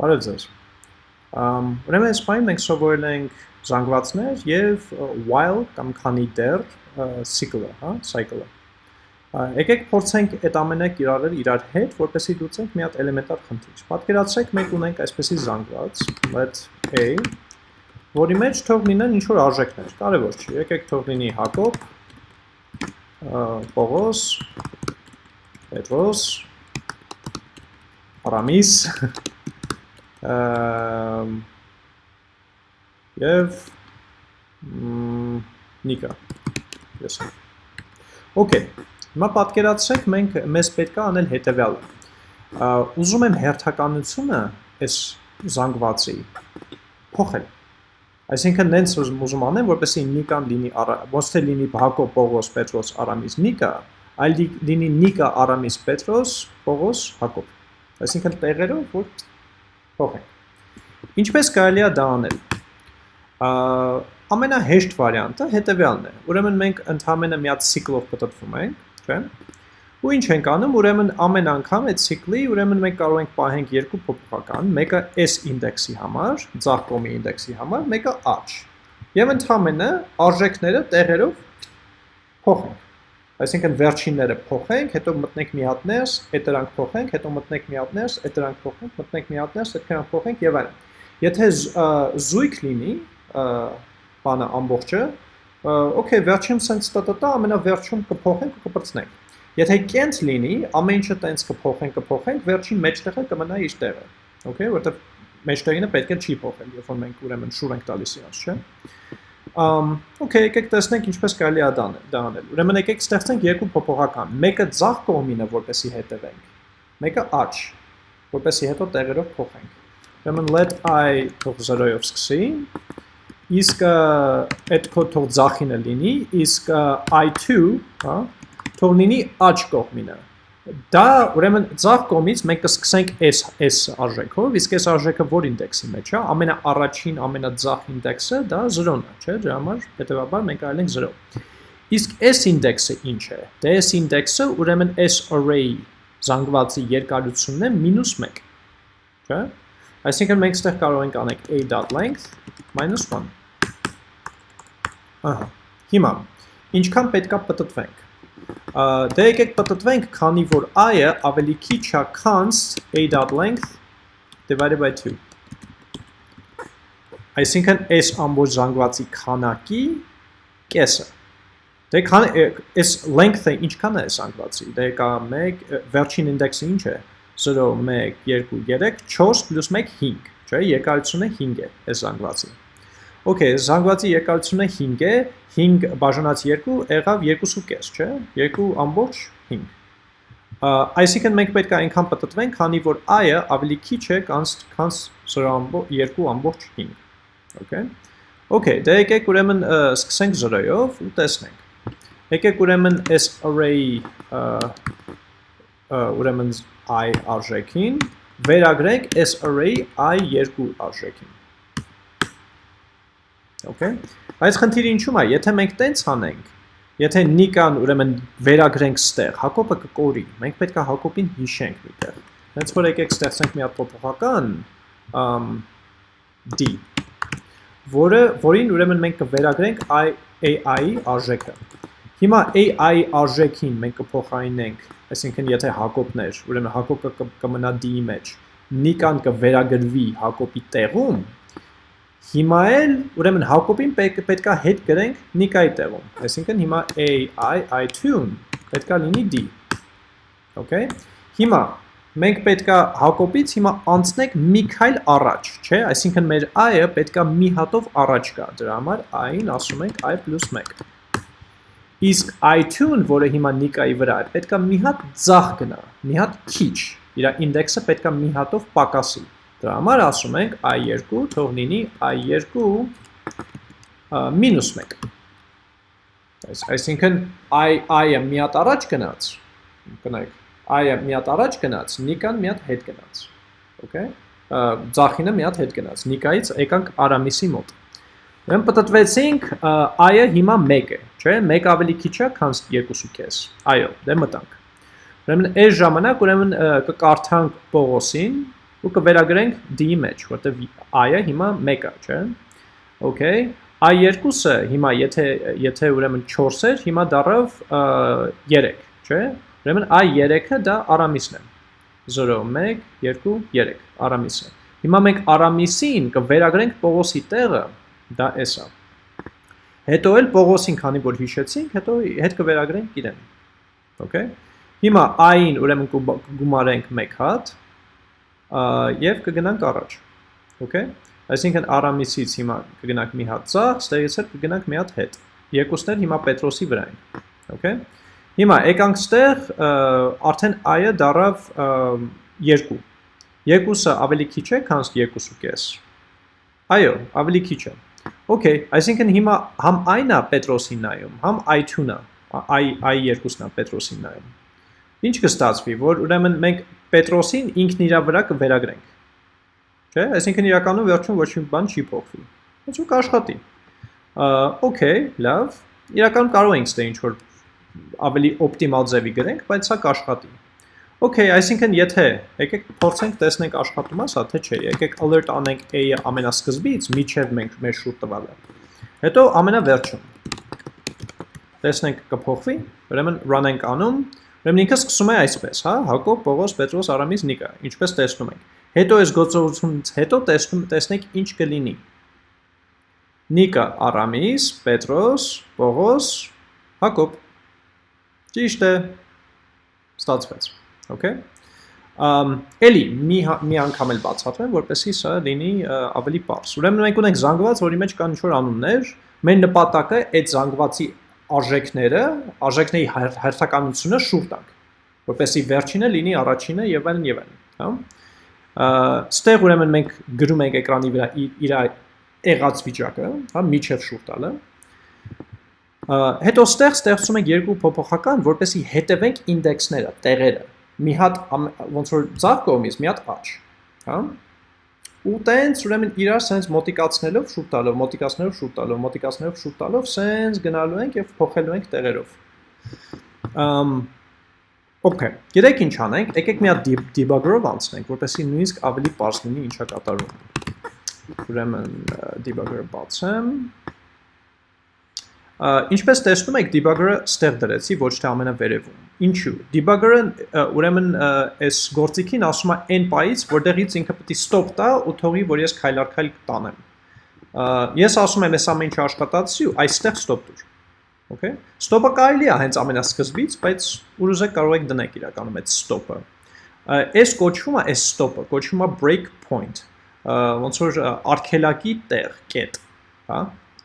Բարև ձեզ։ Ուրեմն այս պայն մենք սովորել ենք զանգվածներ եւ while կամ քանի դեռ cycle-ը, հա, cycle-ը։ Եկեք փորձենք այդ ամենը կիրառել իրար հետ, որպեսզի լուծենք մի հատ էլեմենտար խնդիր։ Պատկերացրեք մենք ունենք այսպեսի զանգված, let a, որի մեջ թող լինեն ինչ որ արժեքներ, կարևոր չի։ Եկեք թող լինի Հակոբ, Պողոս, Պետրոս, Արամիս, եւ նիկա ես Okay հիմա պատկերացրեք մենք մեզ պետք է անել հետեւյալը ուզում եմ հերթականությունը այս զանգվածի փոխել այսինքն նենց ուզում անեմ որպեսզի նիկան լինի ոնց թե լինի Հակոբ Պողոս Պետրոս Արամիս նիկա այլ լինի նիկա Արամիս Պետրոս Պողոս Հակոբ այսինքն տեղերով որ փոխենք։ Ինչպես կարելի է դա անել։ Ամենահեշտ վարիանտը հետևյալն է։ Ուրեմն մենք ընդհանրապես մի հատ ցիկլով պատտվում ենք, չէ՞։ Ու ինչ ենք անում, ուրեմն ամեն անգամ այդ ցիկլի, ուրեմն մենք կարող ենք պահենք երկու փոփոխական, մեկը s ինդեքսի համար, ցախ կոմի ինդեքսի համար, մեկը h։ Եվ ընդհանրապես արժեքները տեղերով փոխենք։ Այսինքն վերջինները փոխենք, հետո մտնենք մի հատ ներս, այդ դրանք փոխենք, հետո մտնենք մի հատ ներս, այդ դրանք փոխենք, մտնենք մի հատ ներս, այդ դրանք փոխենք եւ այլն։ Եթե զույգ լինի, բանը ամբողջը, օքեյ, վերջին sense տտտա ամենավերջում կփոխենք ու կպրծնենք։ Եթե կենտ լինի, ամեն ինչը տենց կփոխենք, կփոխենք, վերջին մեջտեղը կմնա իր տեղը։ Okay, որովհետեւ մեջտեղինը պետք է չի փոխել, երբ որ մենք ուրեմն շուր ենք տալիս իրաց, չէ՞։ Um, okay, եկեք տեսնենք ինչպես կարելի է դա անել։ Ուրեմն եկեք ստեղծենք երկու փոփոխական։ Մեկը ցախ կողմինը, որպեսի հետևենք։ Մեկը աջ, որպեսի հետո տեղերով փոխենք։ Ուրեմն let i թող 0-ով սկսի։ Իսկ այդ կոդ թող ցախինը լինի, իսկ i2, հա, թող լինի աջ կողմինը։ Դա ուրեմն ցախ կողմից մենք կսկսենք s s արժեքով, իսկ s արժեքը որ ինդեքսի մեջ է, ամենաառաջին, ամենաձախ ինդեքսը դա 0-ն է, չէ՞, դրա համար հետեւաբար մենք այլ ենք 0։ Իսկ s ինդեքսը ինչ է։ Դե s ինդեքսը ուրեմն s array զանգվածի երկարությունն է -1, չէ՞։ Այսինքն մենք ստեղ կարող ենք անենք a.length -1։ Ահա։ Հիմա ինչքան պետքա պատտվենք Դե եկեք պատտվենք, քանի որ i-ը ավելի քիչ է const a.length divided by 2։ Այսինքն այս ամբողջ զանգվածի քանակի կեսը։ Դե քան այս length-ը ինչքան է զանգվածի։ Դե կա 1 վերջին ինդեքսը ինչ է։ 0 1 2 3 4 + 1 5, չէ՞, երկարությունը 5 է այս զանգվածի։ Okay, զանգվածի երկարությունը 5 է, 5 բաժանած 2 եղավ 2.5, չէ՞։ 2 ամբողջ 5։ Այսինքն մենք պետք է այնքան պատտվենք, քանի որ i-ը ավելի քիչ է, քան 2 ամբողջ 5։ Okay։ Okay, դե եկեք ուրեմն սկսենք 0-ով ու տեսնենք։ Եկեք ուրեմն s array ուրեմն i արժեքին վերագրենք s array i2 արժեքին։ Okay։ Այս խնդիրը ինչու՞մ է, եթե մենք տենց անենք, եթե Նիկան ուրեմն վերագրենք ստեղ, Հակոբը կկորի, մենք պետք է Հակոբին հիշենք միտեղ։ Հենց որ եկեք ստեղծենք մի հատ փոփոխական d, որը որին ուրեմն մենք կվերագրենք ai-ի արժեքը։ Հիմա ai արժեքին մենք կփոխարինենք, այսինքն եթե Հակոբն էր, ուրեմն Հակոբը կմնա d-ի մեջ, Նիկան կվերագրվի Հակոբի տեղում, Հիմա էլ, ուրեմն Հակոբին պետքա հետ գրենք Նիկայի տեղում։ Այսինքն հիմա a i i2-ն պետքա լինի d։ Okay։ Հիմա մենք պետքա Հակոբից հիմա անցնենք մի քայլ առաջ, չէ՞, այսինքն մեր i-ը պետքա մի հատով առաջ գա։ Դրա համար i-ին ասում ենք i + 1։ Իսկ i2-ն, որը հիմա Նիկայի վրա է, պետքա մի հատ ձախ գնա, մի հատ քիչ։ Իր ինդեքսը պետքա մի հատով պակասի։ Դրա համար ասում ենք i2 թող լինի i2 մինուս 1։ Այսինքն i-ը մի հատ առաջ գնաց, կնայեք, i-ը մի հատ առաջ գնաց, նիկան մի հատ հետ գնաց։ Okay։ Ձախինը մի հատ հետ գնաց։ Նիկայից եկանք Արամիսի մոտ։ Ուրեմն պատտվեցինք i-ը հիմա 1 է, չէ՞, 1 ավելի քիչ է, քան 2.5։ Այո, դե մտանք։ Ուրեմն այս ժամանակ ուրեմն կկարդանք Պողոսին, ու կվերագրենք d-ի մեջ, որտեղ i-ը հիմա 1 է, չէ՞։ Okay, i2-ը հիմա եթե եթե ուրեմն 4 էր, հիմա դառավ 3, չէ՞։ Ուրեմն i3-ը դա արամիսն է։ 0 1 2 3 արամիսը։ Հիմա մենք արամիսին կվերագրենք Պողոսի տեղը, դա էս է։ Հետո էլ Պողոսին, քանի որ հիշեցինք, հետո հետ կվերագրենք իրեն։ Okay։ Հիմա i-ին ուրեմն կգումարենք 1 հատ եւ կգնանք առաջ։ Okay։ Այսինքն Արամիսից հիմա կգնանք մի հատ ցախ, ստեղից էլ կգնանք մի հատ հետ։ Երկուսն էլ հիմա Պետրոսի վրա են։ Okay։ Հիմա եկանք ստեղ արդեն i-ը դարավ 2։ Երկուսը ավելի քիչ է, քան 2.5։ Այո, ավելի քիչ է։ Okay, այսինքն հիմա համ i-ն է Պետրոսին նայում, համ i2-ն է, i2-ն է Պետրոսին նայում։ Ինչ կստացվի, որ ուրեմն մենք Պետրոսին ինքն իր վրա կվերագրենք։ Չէ՞, այսինքն իրականում վերջում ոչ մի բան չի փոխվի։ Ոնց որ կաշխատի։ Okay, լավ։ Իրականում կարող ենք ստե ինչ որ ավելի օպտիմալ ձևի գրենք, բայց սա կաշխատի։ Okay, այսինքն եթե եկեք փորձենք տեսնենք աշխատում է սա թե չէ։ Եկեք alert անենք a-ը ամենասկզբից միջև մենք մեր շուտ տվալը։ Հետո ամենավերջում։ Տեսնենք կփոխվի, ուրեմն run ենք անում, Ուրեմն ինքը սկսում է այսպես, հա, Հակոբ, Պողոս, Պետրոս, Արամիս, Նիկա, ինչպես տեսնում ենք։ Հետո այս գործողությունից հետո տեսնում տեսնենք ինչ կլինի։ Նիկա, Արամիս, Պետրոս, Պողոս, Հակոբ։ Ճիշտ է։ Ստացվեց։ Okay։ Ամ էլի մի հա, մի անգամ էլ բացատրեմ, որպեսզի սա լինի ավելի པարզ։ Ուրեմն մենք ունենք զանգված, որի մեջ կան ինչ-որ անուններ, մեր նպատակը այդ զանգվածի արժեքները, արժեքների հերթականությունը շուր տանք, որպեսզի վերջինը լինի առաջինը եւ այլն եւ այլն, հա։ Ստեղ ուրեմն մենք գրում ենք էկրանի վրա իր եղած վիճակը, հա, միջև շուր տալը։ Հետո ստեղ ստեղծում ենք երկու փոփոխական, որպեսզի հետևենք ինդեքսները, տեղերը։ Մի հատ ոնց որ ցավ կողմից, մի հատ աճ, հա ու տենց ուրեմն իրար սենց մոտիկացնելով շուտ տալով, մոտիկացնելով շուտ տալով, մոտիկացնելով շուտ տալով սենց գնալու ենք եւ փոխելու ենք տեղերով։ Ամ Okay, գիտեք ինչ անենք, եկեք մի հատ debugger-ով անցնենք, որպեսզի նույնիսկ ավելի པարզ լինի ինչա կատարում։ Ուրեմն debugger-ը բացեմ։ Ինչպես տեսնում եք, debugger-ը ստեղ դրեցի ոչ թե ամենավերևում։ Ինչու։ Debugger-ը ուրեմն այս գործիքին ասում է այն պայից, որտեղից ինքը պետք է stop տա ու թողի, որ ես քայլարքայլ տանեմ։ Ես ասում եմ, ես ամեն ինչ աշխատացի ու այստեղ stop դուր։ Okay։ Stop-ը կարելի է հենց ամենասկզբից, բայց ուր ուզեք կարող եք դնել իրականում այդ stop-ը։ Այս կոչվում է այս stop-ը, կոչվում է break point։ Ոնց որ արգելակի տեղ, կետ, հա։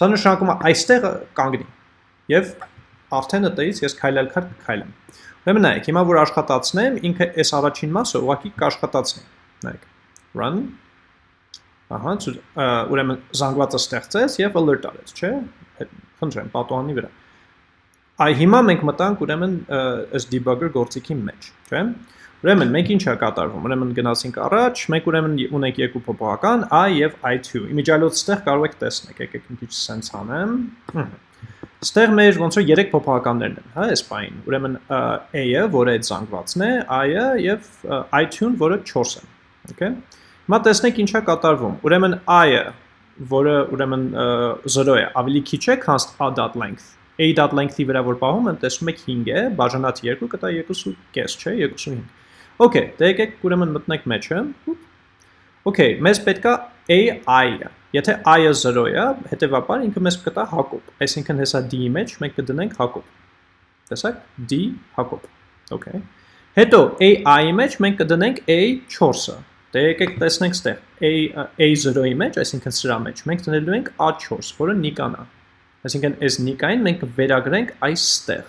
Սա նշանակում է այստեղ կանգնի։ Եվ արդեն ըտից ես քայլել քայլեմ։ Ուրեմն նայեք, հիմա որ աշխատացնեմ, ինքը այս առաջին մասը ուղղակի կաշխատացնի։ Նայեք։ Run։ Ահա, ուրեմն զանգվածը ստեղծեց եւ alert արեց, չէ՞։ Խնդրեմ, պատուհանի վրա։ Այ հիմա մենք մտանք ուրեմն այս debugger գործիքի մեջ, չէ՞։ Ուրեմն մենք ինչ է կատարվում։ Ուրեմն գնացինք առաջ, մենք ուրեմն ունենք երկու փոփոխական i եւ i2։ Իմիջիալոց ստեղ կարող եք տեսնել, եկեք մի քիչ sense անեմ։ Ստեղ մեր ոնց որ 3 փոփոխականներն են, հա, այս բային։ Ուրեմն a-ը, որը այդ զանգվածն է, i-ը եւ i2-ն, որը 4 է։ Okay։ Հիմա տեսնենք ինչա կատարվում։ Ուրեմն i-ը, որը ուրեմն 0 է, ավելի քիչ է, քան a.length a.length-ի վրա որ պահում եմ, տեսնում եք 5 է, բաժանած 2 կտա 2.5, չէ, 2.5։ Okay, դե եկեք ուրեմն մտնենք մեջը։ Okay, մեզ պետքա AI-ը։ Եթե i-ը 0 է, հետեւաբար ինքը մեզ կտա Հակոբ։ Այսինքն հեսա d-ի մեջ մենք կդնենք Հակոբ։ Տեսակ, d Հակոբ։ Okay։ Հետո AI-ի մեջ մենք կդնենք A4-ը։ Դե եկեք տեսնենք ստեղ A A0-ի մեջ, այսինքն սրա մեջ մենք դնելու ենք A4, որը Նիկան է։ Այսինքն այս Նիկային մենք վերագրենք այստեղ։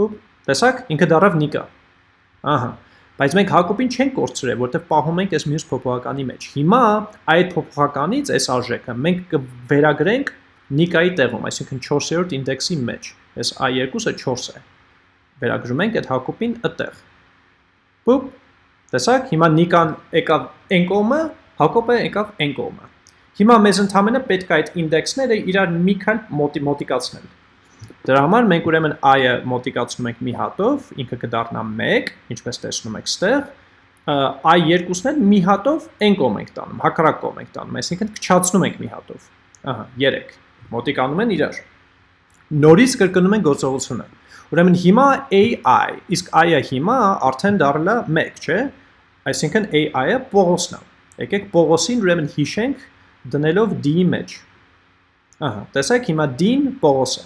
Ու տեսակ, ինքը դառավ Նիկա։ Ահա։ Բայց մենք Հակոբին չենք կորցրել, որտեղ պահում ենք այս մյուս փոփոխականի մեջ։ Հիմա այդ փոփոխականից այս արժեքը մենք կվերագրենք Նիկայի տեղում, այսինքն 4-րդ ինդեքսի մեջ։ Այս i2-ը 4 է։ Վերագրում ենք այդ Հակոբին այդտեղ։ Բուպ։ Տեսակ, հիմա Նիկան եկավ n կողմը, Հակոբը եկավ n կողմը։ Հիմա մեզ ընդհանրապես պետք է այդ ինդեքսները իրար մի քան մոտիկացնել։ Դրա համար մենք ուրեմն i-ը մոտիկացնում ենք մի հատով, ինքը կդառնա 1, ինչպես տեսնում եք ստեղ, այ երկուսն են մի հատով n կողմ ենք տանում, հակառակ կողմ ենք տանում, այսինքն քչացնում ենք մի հատով։ Ահա, 3 մոտիկանում են իրար։ Նորից կրկնում են գործողությունը։ Ուրեմն հիմա AI, իսկ AI-ը հիմա արդեն դառնա 1, չէ՞։ Այսինքն AI-ը Պողոսն է։ Եկեք Պողոսին ուրեմն հիշենք դնելով D-ի մեջ։ Ահա, տեսեք հիմա D-ն Պողոս է։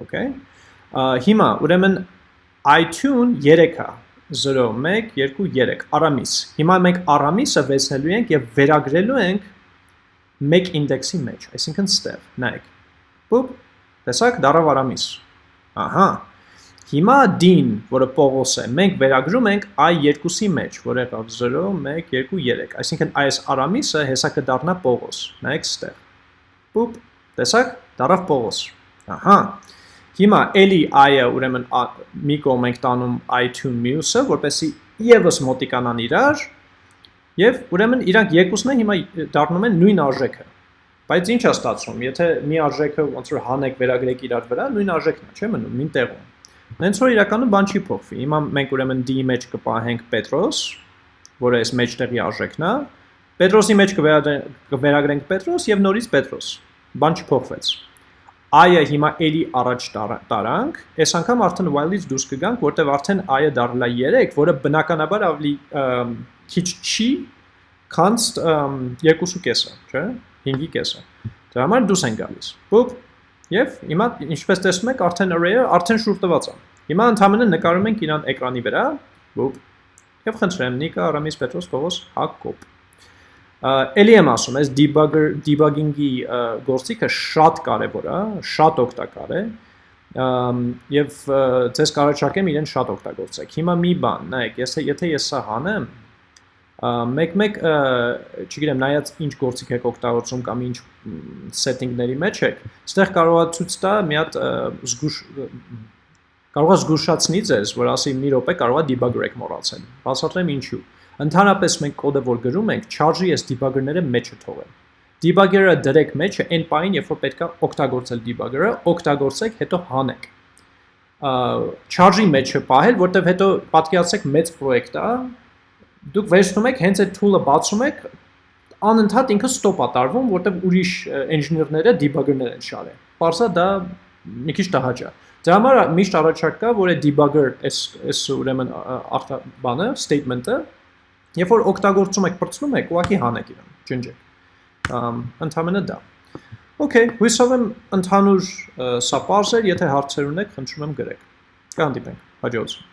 Okay։ Հիմա ուրեմն iTunes 3-ա 0 1 2 3 Արամիս։ Հիմա մենք Արամիսը վեցնելու ենք եւ վերագրելու ենք մեկ ինդեքսի մեջ, այսինքն ստեղ, նայեք։ Բուպ, տեսակ դարավ արամիս։ Ահա։ Հիմա դին, որը Պողոս է, մենք վերագրում ենք այ երկուսի մեջ, որ եղավ 0, 1, 2, 3, այսինքն այս արամիսը հեսա կդառնա Պողոս։ Նայեք ստեղ։ Բուպ, տեսակ դարավ Պողոս։ Ահա։ Հիմա էլի i-ը ուրեմն մի կողմ ենք տանում i2 մյուսը, որպեսի եւս մոտիկանան իրար, Եվ ուրեմն իրանք երկուսն են հիմա դառնում են նույն արժեքը։ Բայց ինչ է ստացվում, եթե մի արժեքը ոնց որ հանեք վերագրեք իրար վրա, նույն արժեքն է, չէ՞ մնում, նույն տեղում։ Հենց որ իրականում բան չի փոխվի։ Հիմա մենք ուրեմն D-ի մեջ կպահենք Պետրոս, որը այս մեջտեղի արժեքն է։ Պետրոսի մեջ կվերագրենք Պետրոս եւ նորից Պետրոս։ Բան չփոխվեց։ I-ը հիմա էլի առաջ տարանք, այս անգամ արդեն while-ից դուրս կգանք, որտեվ արդեն I-ը դառնա 3, որը բնականաբար ավելի քիչ չի, քան 2.5-ը, չէ՞, 5-ի կեսը։ Դրա համար դուրս են գալիս։ Բուպ, եւ հիմա ինչպես տեսնում եք, արդեն array-ը արդեն շուր տված է։ Հիմա ընդհանրապես նկարում ենք իրան էկրանի վրա, բուպ, եւ խնդրեմ Նիկա Արամիս Պետրոս Պողոս Հակոբ։ Էլի եմ ասում, այս debugger debugging-ի գործիքը շատ կարևոր է, շատ օգտակար է եւ ձեզ կարողացակեմ իրեն շատ օգտագործեք։ Հիմա մի բան, նայեք, ես եթե ես սա հանեմ, մեկ-մեկ, չգիտեմ, նայած ինչ գործիք եք օգտագործում կամ ինչ setting-ների մեջ եք, այստեղ կարող է ցույց տա մի հատ զգուշ կարող է զգուշացնի ձեզ, որ ասի մի րոպե կարող է debugger եք մոռացել։ Բացատրեմ ինչու։ Ընդհանրապես մենք կոդը որ գրում ենք, charge-ի այս debugger-ները մեջը թողեն։ Debugger-ը դրեք մեջը այն պահին, երբ որ պետք է օգտագործել debugger-ը, օգտագործեք, հետո հանեք charge-ի մեջը պահել, որտեվ հետո պատկերացրեք մեծ պրոյեկտ է, դուք վերցնում եք հենց այդ tool-ը բացում եք, անընդհատ ինքը ստոպ է տարվում, որտեղ ուրիշ engineer-ները debugger-ներ են շարել։ Պարզա դա մի քիչ տհաճ է։ Դրա համար միշտ առաջարկ կա, որ այդ debugger էս էս ուրեմն բանը, statement-ը, երբ որ օգտագործում եք, բրցնում եք, ուղղակի հանեք իրեն, ջնջեք։ ընդհանրապես դա։ Okay, հույսով եմ ընդհանուր սա բարձր, եթե հարցեր ունեք, խնդրում եմ գրեք։ Կհանդիպենք հաջորդ